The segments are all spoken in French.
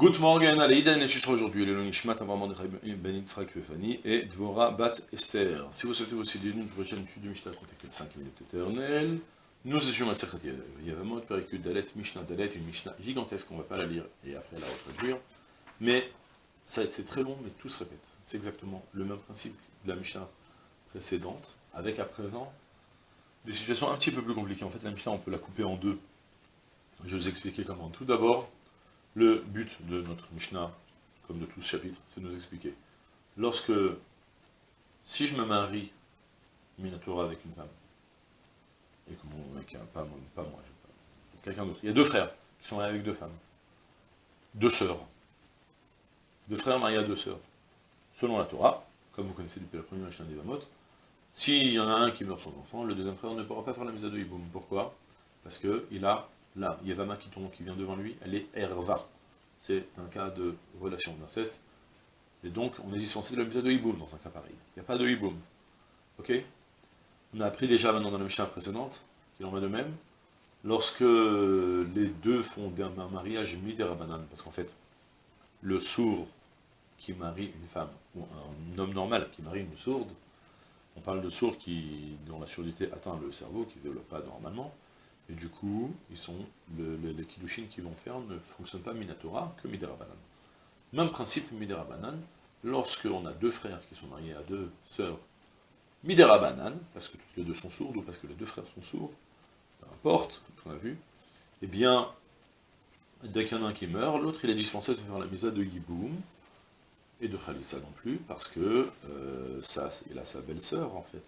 Good morning, Aleïda enregistre aujourd'hui le Nishmat Amamon Ben Yitzhak Fefani et Dvora Bat Esther. Si vous souhaitez aussi d'une prochaine étude du Mishnah, contactez 5 minutes éternelles. Nous étions à Sechet Yavamot, Perikut Dalet, Mishnah Dalet, une Mishnah gigantesque, on ne va pas la lire et après la retraduire. Mais ça a été très long, mais tout se répète. C'est exactement le même principe de la Mishnah précédente, avec à présent des situations un petit peu plus compliquées. En fait, la Mishnah, on peut la couper en deux. Je vais vous expliquer comment. Tout d'abord, le but de notre Mishnah, comme de tout ce chapitre, c'est de nous expliquer. Lorsque, si je me marie, Minatora avec une femme, et que mon mec, pas, pas moi, quelqu'un d'autre, il y a deux frères qui sont mariés avec deux femmes, deux sœurs, deux frères mariés à deux sœurs, selon la Torah, comme vous connaissez depuis la première Mishnah des Amot, s'il y en a un qui meurt son enfant, le deuxième frère ne pourra pas faire la mise à deux hiboum. Pourquoi? Parce qu'il a Là, Yevama qui tombe, qui vient devant lui, elle est Erva. C'est un cas de relation d'inceste. Et donc, on est dispensé de la mise de Hiboum dans un cas pareil. Il n'y a pas de Hiboum. Ok? On a appris déjà maintenant dans la Mishnah précédente, qu'il en va de même, lorsque les deux font un mariage midérabanan, parce qu'en fait, le sourd qui marie une femme, ou un homme normal qui marie une sourde, on parle de sourd qui, dont la surdité atteint le cerveau, qui ne développe pas normalement, et du coup, les kiddushin qu'ils vont faire ne fonctionnent pas Minatora que Miderabanan. Même principe Miderabanan, lorsque on a deux frères qui sont mariés à deux sœurs Miderabanan, parce que toutes les deux sont sourdes, ou parce que les deux frères sont sourds, peu importe, comme on a vu, eh bien, dès qu'il y en a un qui meurt, l'autre il est dispensé de faire la misa de Yiboum, et de Khalissa non plus, parce que euh, ça, il a sa belle-sœur en fait.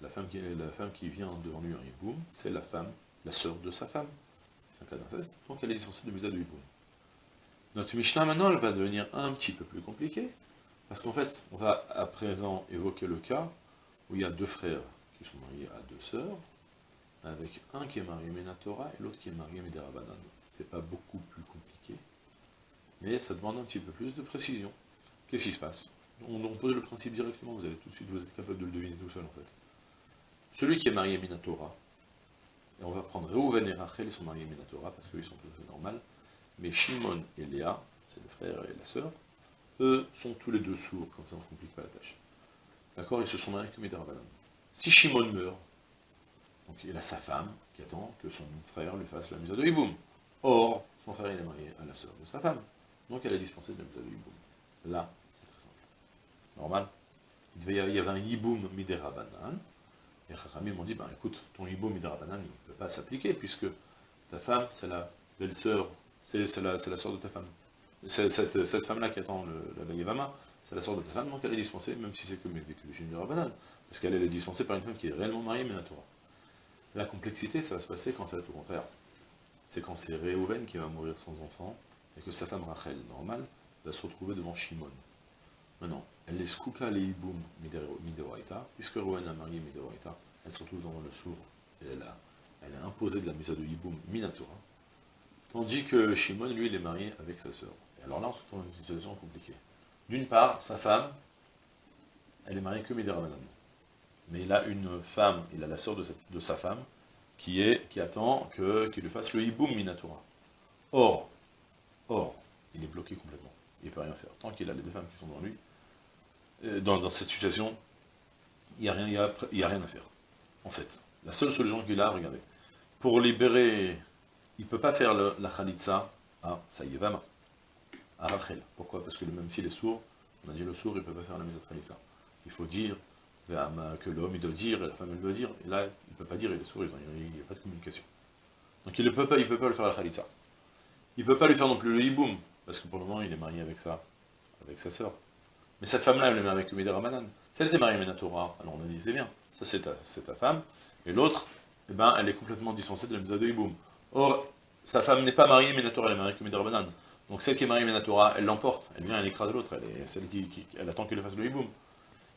La femme, qui, la femme qui vient devant lui en Yiboum, c'est la femme la sœur de sa femme. C'est un cas donc elle est dispensée de Musa de Hiboum. Notre Mishnah, maintenant, elle va devenir un petit peu plus compliquée, parce qu'en fait, on va à présent évoquer le cas où il y a deux frères qui sont mariés à deux sœurs, avec un qui est marié Menatora et l'autre qui est marié Mederabanan. C'est pas beaucoup plus compliqué, mais ça demande un petit peu plus de précision. Qu'est-ce qui se passe? On, pose le principe directement, vous allez tout de suite, vous êtes capable de le deviner tout seul en fait. Celui qui est marié Minatora, et on va prendre Reuven et Rachel, ils sont mariés Minatora, parce qu'ils sont tout à fait normal. Mais Shimon et Léa, c'est le frère et la sœur, eux sont tous les deux sourds, comme ça ne complique pas la tâche. D'accord? Ils se sont mariés comme Midarabanan. Si Shimon meurt, donc il a sa femme qui attend que son frère lui fasse la mise de Hiboum. Or, son frère est marié à la sœur de sa femme. Donc elle a dispensé de la mise de Hiboum. Là, c'est très simple. Normal? Il y avait un Hiboum Midarabanan, et Chachamim m'ont dit, ben écoute, ton hiboum midrabanan, ne peut pas s'appliquer, puisque ta femme, c'est la belle-sœur, c'est la, la sœur de ta femme. Cette, femme-là qui attend le, la Yavama, c'est la sœur de ta femme, donc elle est dispensée, même si c'est que du midrabanan, parce qu'elle est dispensée par une femme qui est réellement mariée, mais la Torah. La complexité, ça va se passer quand c'est au contraire. C'est quand c'est Réhouven qui va mourir sans enfant, et que sa femme Rachel, normale, va se retrouver devant Shimon. Maintenant, elle est skouka le hiboum mideoraita, puisque Rouen a marié mideoraita, elle se retrouve dans le sourd, elle a, elle imposé de la mise de hiboum minatura, tandis que Shimon, lui, il est marié avec sa sœur. Et alors là, on se retrouve dans une situation compliquée. D'une part, sa femme, elle est mariée que miderabanan. Mais il a une femme, il a la sœur de, sa femme, qui est, qui attend qu'il lui fasse le hiboum minatura. Or, or, il est bloqué complètement. Il ne peut rien faire. Tant qu'il a les deux femmes qui sont dans lui, euh, dans, cette situation, il n'y a, rien, a, rien à faire, en fait. La seule solution qu'il a, regardez, pour libérer, il ne peut pas faire la khalitsa à Saïevama, à Rachel. Pourquoi? Parce que même s'il est sourd, on a dit le sourd, il ne peut pas faire la à khalitsa. Il faut dire que l'homme, il doit dire, et la femme, elle doit dire, et là, il ne peut pas dire, il est sourd, il n'y a pas de communication. Donc il ne peut pas, il peut pas le faire la khalitsa. Il ne peut pas lui faire non plus le hiboum, parce que pour le moment, il est marié avec sa, avec sa sœur. Mais cette femme-là, elle est mariée avec Umeda Ramadan. Si elle était mariée avec Menatora, alors on a dit, c'est bien, ça c'est ta, femme, et l'autre, eh ben, elle est complètement dispensée de la Misa de Hiboum. Or, sa femme n'est pas mariée Menatora, elle est mariée avec Umeda Ramadan. Donc celle qui est mariée Menatora, elle l'emporte, elle vient, elle écrase l'autre, elle est celle qui, elle attend qu'il fasse le Hiboum.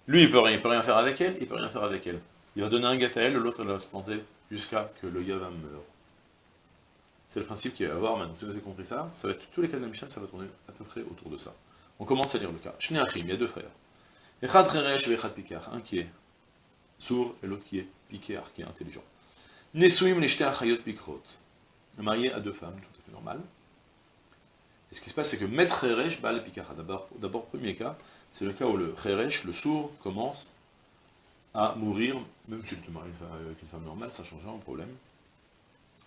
Lui, il peut rien, peut rien faire avec elle, il peut rien faire avec elle. Il va donner un gâte à elle, l'autre, elle va se planter jusqu'à que le Yavam meure. C'est le principe qu'il va y avoir maintenant. Si vous avez compris ça, ça va être tous les cas de la ça va tourner à peu près autour de ça. On commence à lire le cas. Il y a deux frères. Echad et Echad. Un qui est sourd et l'autre qui est Pikar, qui est intelligent. Nesuim Neshte Achayot Pikrot. Marié à deux femmes, tout à fait normal. Et ce qui se passe, c'est que Met Cheresh Baal Pikara. D'abord, premier cas, c'est le cas où le Cheresh, le sourd, commence à mourir, même si tu te maries avec une femme normale, ça change un problème.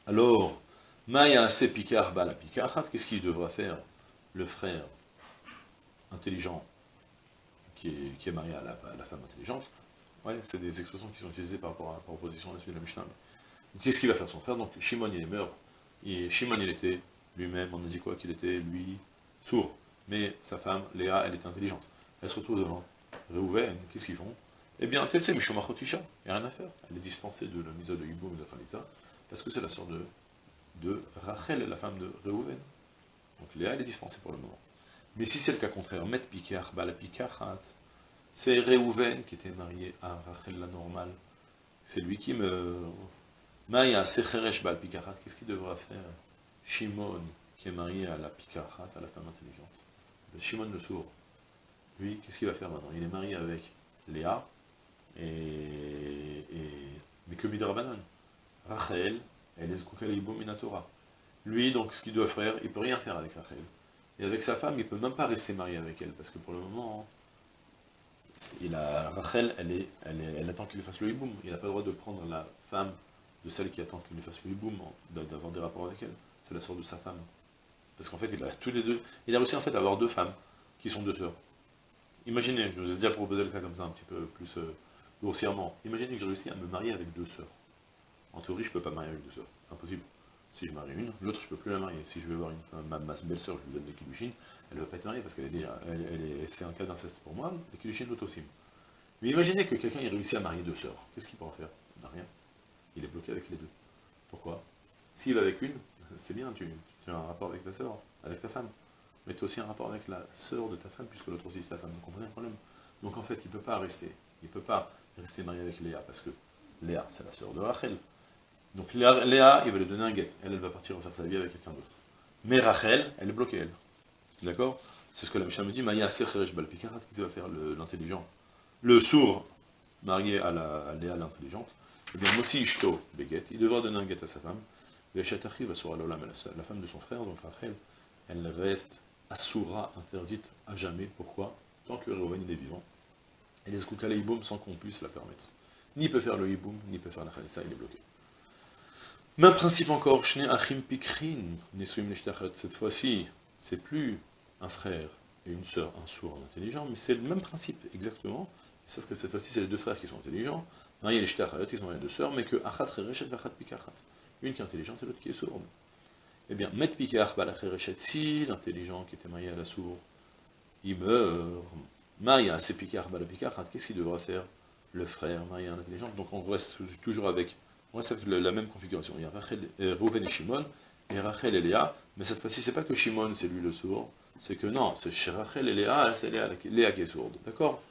Alors, Maya Se Pikar Baal Pikarat, qu'est-ce qu'il devra faire le frère intelligent qui est, marié à la, femme intelligente Ouais, c'est des expressions qui sont utilisées par rapport à par opposition à la de la Mishnah. Qu'est-ce qu'il va faire son frère? Donc Shimon il mort, et Shimon il était lui-même, on a dit quoi Qu'il était, lui, sourd. Mais sa femme, Léa, elle était intelligente. Elle se retrouve devant Réhouven, qu'est-ce qu'ils font? Eh bien, Tetse Mishomachotisha, il n'y a rien à faire. Elle est dispensée de la mise de Yiboum et de Khalitza, parce que c'est la sœur de, de Rachel, la femme de Réhouven. Donc Léa, elle est dispensée pour le moment. Mais si c'est le cas contraire, Met Pikar, Bala Pikarat, c'est Réhouven qui était marié à Rachel la normale. C'est lui qui me... Maya Secheresh Bal Pikarat, qu'est-ce qu'il devra faire? Shimon, qui est marié à la Pikarat, à la femme intelligente. Shimon le sourd. Lui, qu'est-ce qu'il va faire maintenant? Il est marié avec Léa, et, mais que Midrabanan. Rachel, elle est Minatora. Lui, donc, ce qu'il doit faire, il peut rien faire avec Rachel. Et avec sa femme, il peut même pas rester marié avec elle, parce que pour le moment, il a, Rachel, elle, est, elle, attend qu'il lui fasse le hiboum. Il n'a pas le droit de prendre la femme de celle qui attend qu'il lui fasse le hiboum, d'avoir des rapports avec elle c'est la sœur de sa femme. Parce qu'en fait, il a tous les deux, il a réussi en fait à avoir deux femmes, qui sont deux sœurs. Imaginez, je vous ai déjà proposé le cas comme ça un petit peu plus euh, grossièrement, imaginez que j'ai réussi à me marier avec deux sœurs. En théorie, je ne peux pas marier avec deux sœurs, c'est impossible. Si je marie une, l'autre je peux plus la marier. Si je veux avoir une, ma, belle-sœur, je lui donne des kilushin, elle ne va pas être mariée parce qu'elle est déjà, c'est un cas d'inceste pour moi, les kilushin aussi. Mais imaginez que quelqu'un ait réussi à marier deux sœurs, qu'est-ce qu'il pourra faire? Rien. Il est bloqué avec les deux. Pourquoi? S'il va avec une, c'est bien, tu, as un rapport avec ta sœur, avec ta femme, mais tu as aussi un rapport avec la sœur de ta femme, puisque l'autre aussi c'est ta femme, vous comprenez le problème? Donc en fait, il ne peut pas rester, il ne peut pas rester marié avec Léa, parce que Léa, c'est la sœur de Rachel. Donc Léa, il va lui donner un guet, elle, va partir refaire sa vie avec quelqu'un d'autre. Mais Rachel, elle est bloquée. D'accord? C'est ce que la Mishnah me dit, Maya Secheresh Balpikarat, qui va faire l'intelligent? Le sourd, marié à, la, Léa l'intelligente, eh bien, Motsi Ishto Beget, il devra donner un guet à sa femme, la femme de son frère, donc Rachel, elle reste assoura, interdite à jamais. Pourquoi? Tant que Reuven est vivant. Et les Skoukale sans qu'on puisse la permettre. Ni peut faire le Iboum, ni peut faire la Khalissa, il est bloqué. Même principe encore, Shne Achim Pikrin, cette fois-ci, c'est plus un frère et une sœur, un sourd, intelligent, mais c'est le même principe, exactement, sauf que cette fois-ci, c'est les deux frères qui sont intelligents, il y a les ils ont les deux sœurs, mais que Achat Vachat une qui est intelligente et l'autre qui est sourde. Eh bien, Met Pikar si l'intelligent qui était marié à la sourde, il meurt. Maya, c'est Pikar Pikar, qu'est-ce qu'il devra faire? Le frère marié à l'intelligent. Donc on reste toujours avec, on reste la même configuration. Il y a Rachel, euh, et Shimon, et Rachel et Léa, mais cette fois-ci, c'est pas que Shimon, c'est lui le sourd, c'est que non, c'est Rachel et Léa, c'est Léa, qui est sourde. D'accord?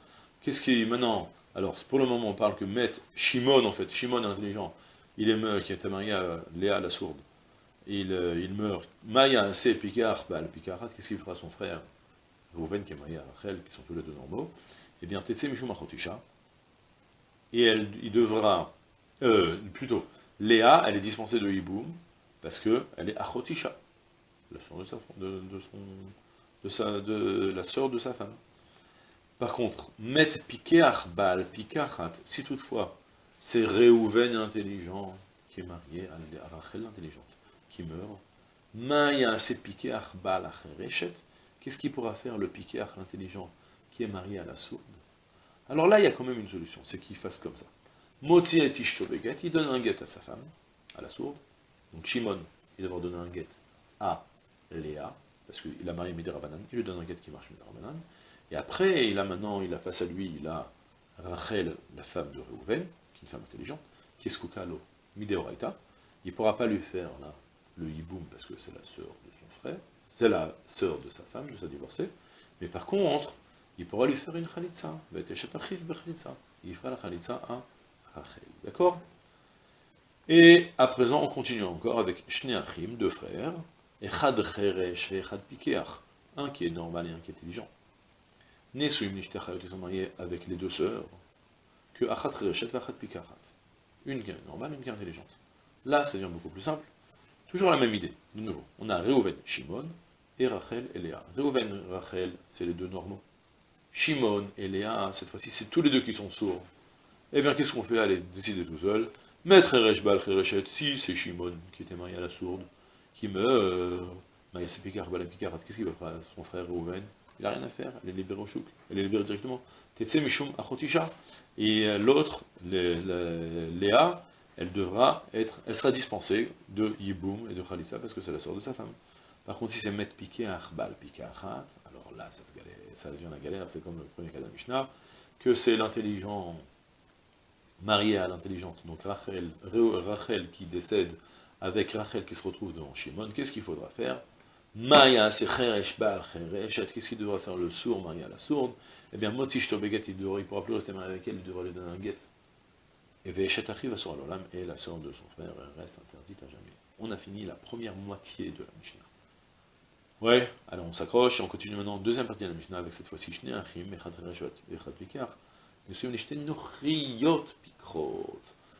Qu'est-ce qui, maintenant, alors pour le moment, on parle que Met Shimon, en fait, Shimon est intelligent, il est mort, qui était marié à Léa la sourde, il, euh, il meurt, Maya c'est Picard, bah, le Picarat, qu'est-ce qu'il fera son frère? Rouven qui est marié à Rachel, qui sont tous les deux normaux, eh bien, Tetse Mishum Achotisha, et il devra, euh, plutôt, Léa, elle est dispensée de Hiboum, parce qu'elle est Achotisha, la sœur de, sa, de, son, de, sa, de la sœur de sa femme. Par contre, Met Pikeach Bal Pikarat, si toutefois c'est Réhouven intelligent qui est marié à Rachel intelligente, qui meurt. Maya c'est piqué Bal Qu'est-ce qu'il pourra faire le piqué l'intelligent qui est marié à la sourde? Alors là, il y a quand même une solution, c'est qu'il fasse comme ça. Motzi et il donne un guet à sa femme, à la sourde. Donc Shimon, il devra donner un guet à Léa, parce qu'il a marié Midrabanan, il lui donne un guet qui marche Midrabanan. Et après, il a maintenant, il a face à lui, il a Rachel, la femme de Réhouven, une femme intelligente, qui est Skukalo Mideoraita, il ne pourra pas lui faire là, le hiboum parce que c'est la sœur de son frère, c'est la sœur de sa femme, de sa divorcée, mais par contre, il pourra lui faire une khalitza, il fera la khalitza à d'accord? Et à présent, on continue encore avec Shneachim, deux frères, et Chad Cheresh et Chad Pikeach, un qui est normal et un qui est intelligent. Nesuim Nishtachayot, ils sont mariés avec les deux sœurs, que achat reshet vachat pikachat. Une qui est normale, une qui est intelligente. Là, ça devient beaucoup plus simple. Toujours la même idée, de nouveau. On a Reuven, Shimon, et Rachel et Léa. Reuven et Rachel, c'est les deux normaux. Shimon et Léa, cette fois-ci, c'est tous les deux qui sont sourds. Eh bien, qu'est-ce qu'on fait? Allez, décidez tout seul. Maître Ereshbal, Ereshet, si c'est Shimon qui était marié à la sourde, qui meurt, euh, c'est Picard, qu'est-ce qu'il va faire? Son frère Reuven, il n'a rien à faire, elle est libérée au chouk, elle est libérée directement. Tetse Mishum Achotisha. Et l'autre, Léa, elle devra être, elle sera dispensée de Yiboum et de Khalitsa parce que c'est la sœur de sa femme. Par contre, si c'est mettre piqué Arbal, piqué alors là, ça, ça devient la galère, c'est comme le premier cas de Mishnah, que c'est l'intelligent marié à l'intelligente, donc Rachel, Rachel qui décède avec Rachel qui se retrouve devant Shimon, qu'est-ce qu'il faudra faire? Maya, c'est Cheresh Bar qu'est-ce qu'il devra faire le sourd marié à la sourde? Eh bien, Tobeget, il ne pourra plus rester marié avec elle, il devra lui donner un guet. Et Veshet arrive sur l'Olam, et la sœur de son frère reste interdite à jamais. On a fini la première moitié de la Mishnah. Ouais, alors on s'accroche, et on continue maintenant, deuxième partie de la Mishnah, avec cette fois-ci, Shne Achim, Echad Reshot, Echad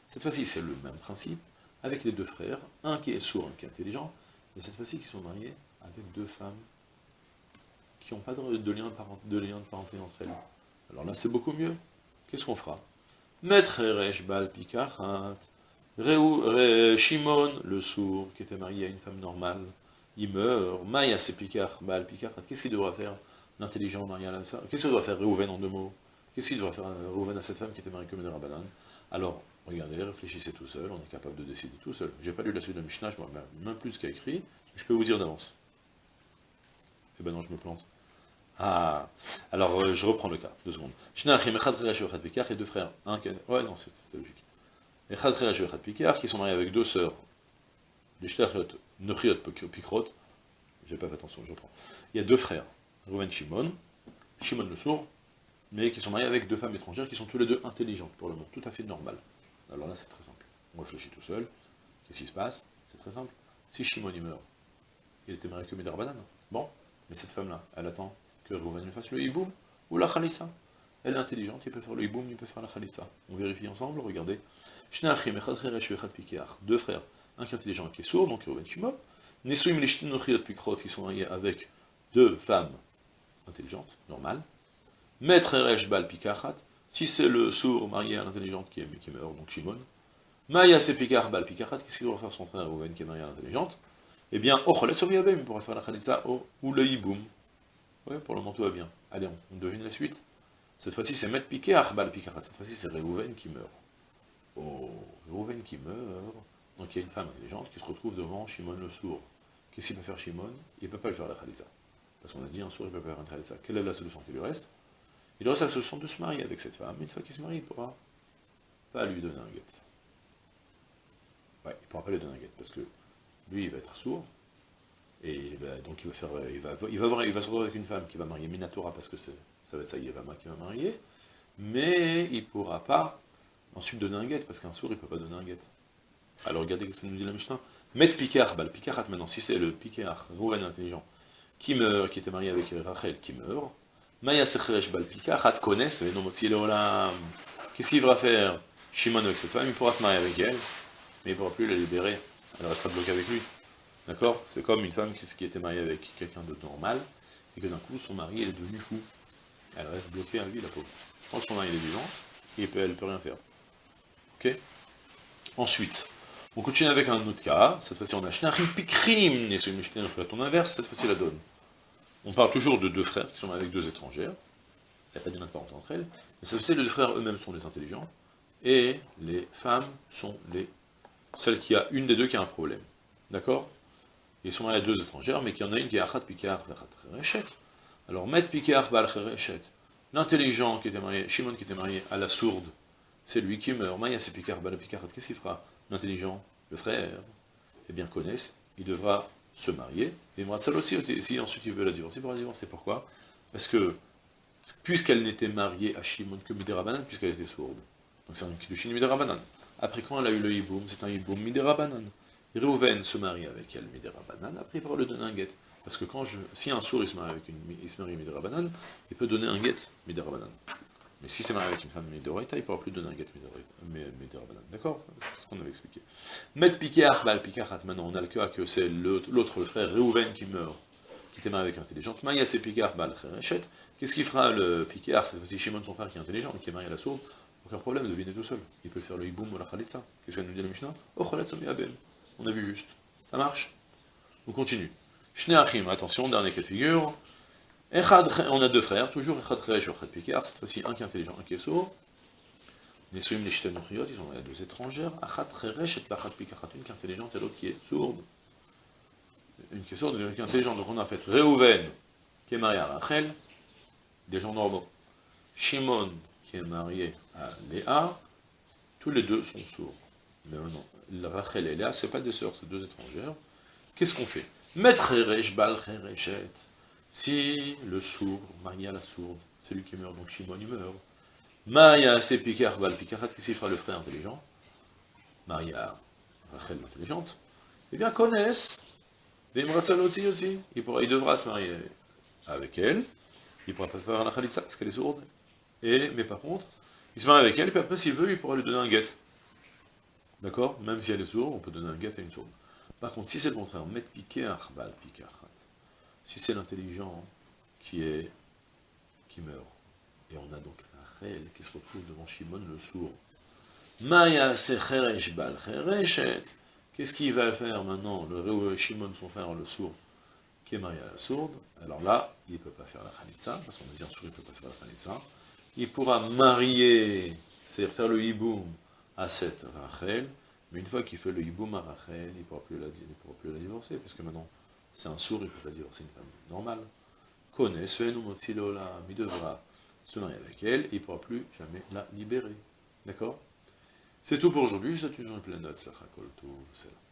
Cette fois-ci, c'est le même principe, avec les deux frères, un qui est sourd, un qui est intelligent, et cette fois-ci, qui sont mariés avec deux femmes qui n'ont pas de, lien de, parenté entre elles. Alors là, c'est beaucoup mieux. Qu'est-ce qu'on fera? Maître Eresh Bal Pikachat, Shimon, le sourd, qui était marié à une femme normale, il meurt, Maya c'est Pikar, Bal Pikachat, qu'est-ce qu'il devra faire L'intelligent marié à la Qu'est-ce qu'il doit faire Réhouven en deux mots? Qu'est-ce qu'il devra faire Réhouven à cette femme qui était mariée comme une Rabbanan Alors, regardez, réfléchissez tout seul, on est capable de décider tout seul. J'ai pas lu la suite de Mishnah, je vois même plus ce qu'il a écrit, je peux vous dire d'avance. Eh ben non, je me plante. Ah, alors euh, je reprends le cas, deux secondes. et deux frères. Un. Ouais, non, c'était logique. qui sont mariés avec deux sœurs. Les Nechiot, Pikrot. J'ai pas fait attention, je reprends. Il y a deux frères, Rouven Shimon, Shimon le sourd, mais qui sont mariés avec deux femmes étrangères qui sont tous les deux intelligentes pour le monde, tout à fait normal. Alors là, c'est très simple. On réfléchit tout seul. Qu'est-ce qui se passe? C'est très simple. Si Shimon y meurt, il était marié que Midarbanan. Bon, mais cette femme-là, elle attend que Rouven fasse le hiboum ou la khalissa. Elle est intelligente, il peut faire le hiboum, il peut faire la khalitsa. On vérifie ensemble, regardez. Deux frères, un qui est intelligent et qui est sourd, donc Rouven Shimon. Pikrot qui sont mariés avec deux femmes intelligentes, normales. Maître Eresh Bal Pikachat, si c'est le sourd marié à l'intelligente qui, meurt, donc Shimon. Maya c'est Pikar Bal Pikachat, qu'est-ce qu'il doit faire son frère Rouven qui est marié à l'intelligente? Eh bien, Ocholet il pourrait faire la khalitsa ou le hiboum. Oui, pour le moment tout va bien. Allez, on, devine la suite. Cette fois-ci, c'est Met Piqué Arbal Pikarat. Cette fois-ci, c'est Réhouven qui meurt. Oh, Réhouven qui meurt. Donc il y a une femme intelligente qui se retrouve devant Shimon le sourd. Qu'est-ce qu'il peut faire Shimon? Il ne peut pas le faire la Khalitza. Parce qu'on a dit un sourd, il ne peut pas faire une Khalitza. Quelle est la solution qui lui reste? Il reste la solution de se marier avec cette femme. Une fois qu'il se marie, il ne pourra pas lui donner un guet. Ouais, il ne pourra pas lui donner un guet. Parce que lui, il va être sourd, et donc il va faire, il va, se retrouver avec une femme qui va marier Minatora parce que ça va être ça Yevama qui va marier, mais il ne pourra pas ensuite donner un guet, parce qu'un sourd il ne peut pas donner un guet. Alors regardez ce que ça nous dit la Mishnah. Met Picard, bah, le Picard maintenant, si c'est le Picard, Rouven intelligent, qui meurt, qui était marié avec Rachel, qui meurt, Maya Secheresh Bal Picard, connaissent, mais non, Qu'est-ce qu'il va faire? Shimon avec cette femme, il pourra se marier avec elle, mais il ne pourra plus la libérer, elle restera bloquée avec lui. D'accord? C'est comme une femme qui, était mariée avec quelqu'un de normal, et que d'un coup, son mari est devenu fou. Elle reste bloquée à vie, la pauvre. Quand son mari est vivant, elle ne peut rien faire. Ok? Ensuite, on continue avec un autre cas. Cette fois-ci, on a Shnachim Pikrim, et c'est une ton inverse, cette fois-ci la donne. On parle toujours de deux frères qui sont avec deux étrangères. Il n'y a pas de entre elles. Mais cette fois-ci, les deux frères eux-mêmes sont les intelligents. Et les femmes sont les celles qui a une des deux qui a un problème. D'accord? Ils sont mariés à deux étrangères, mais qu'il y en a une qui est Achat Pikar Chereshet. Alors, Met Pikar Bal l'intelligent qui était marié, Shimon qui était marié à la sourde, c'est lui qui meurt. Maya c'est Pikar Bal qu'est-ce qu'il fera? L'intelligent, le frère, eh bien connaissent, il devra se marier, et Mratsal aussi, si ensuite il veut la divorcer, pour la divorcer. Pourquoi? Parce que, puisqu'elle n'était mariée à Shimon que Miderabanan, puisqu'elle était sourde, donc c'est un Kiddushin Miderabanan. Après, quand elle a eu le Hiboum, c'est un Hiboum Miderabanan. Réhouven se marie avec elle, Midera Banan, après il pourra le donner un guet. Parce que quand je, si un sourd il se marie avec une il se il peut donner un guet Midera Banan. Mais si c'est marié avec une femme Midoraita, il ne pourra plus donner un guet Banan. D'accord C'est ce qu'on avait expliqué. Met Pikar, Bal Pikarat, maintenant on a le cas que c'est l'autre frère Réhouven qui meurt, qui était marié avec intelligente. Maya c'est Pikar Bal Qu'est-ce qu'il fera le Pikar C'est fois Shimon, son frère, qui est intelligent, qui est marié à la sourde. Aucun problème, devinez tout seul. Il peut faire le hiboum ou la khalitza. Qu'est-ce qu'elle nous dit la Mishnah? Oh. On a vu juste. Ça marche? On continue. Shne Achim, attention, dernier cas de figure. On a deux frères, toujours Echad ou Echad Pikar, cette fois-ci un qui est intelligent, un qui est sourd. Nesuim Neshten ils ont deux étrangères. Une qui est intelligente et l'autre qui est sourde. Une qui est sourde une qui est intelligente. Donc on a fait Reuven, qui est marié à Rachel, des gens normaux. Shimon, qui est marié à Léa, tous les deux sont sourds. Mais non, Rachel et Léa, ce pas des sœurs, c'est deux étrangères. Qu'est-ce qu'on fait? Maître Bal Si le sourd, marié à la sourde, c'est lui qui meurt, donc Shimon il meurt. Maya, c'est Pikar, Bal Pikarat, qu'est-ce qu'il fera le frère intelligent? Maria, Rachel intelligente. Eh bien, connaissent, aussi, aussi. Il, pourra, il devra se marier avec elle, il pourra pas faire la khalitza parce qu'elle est sourde. Et, mais par contre, il se marie avec elle, puis après, s'il veut, il pourra lui donner un guet. D'accord? Même si elle est sourde, on peut donner un guet à une sourde. Par contre, si c'est le contraire, mettre piquer arbal si c'est l'intelligent qui est qui meurt, et on a donc Rachel qui se retrouve devant Shimon le sourd, Maya bal Qu'est-ce qu'il va faire maintenant, le Shimon, son frère, le sourd, qui est marié à la sourde, alors là, il ne peut pas faire la khalitza, parce qu'on a dit en sourd, il ne peut pas faire la khalitza. Il pourra marier, c'est-à-dire faire le hiboum à cette Rachel, mais une fois qu'il fait le hiboum à Rachel, il ne pourra, pourra plus la divorcer, parce que maintenant, c'est un sourd, pas divorcer une femme normale. Connaît, il devra se marier avec elle, il ne pourra plus jamais la libérer. D'accord? C'est tout pour aujourd'hui, je souhaite une journée pleine de tout, c'est là.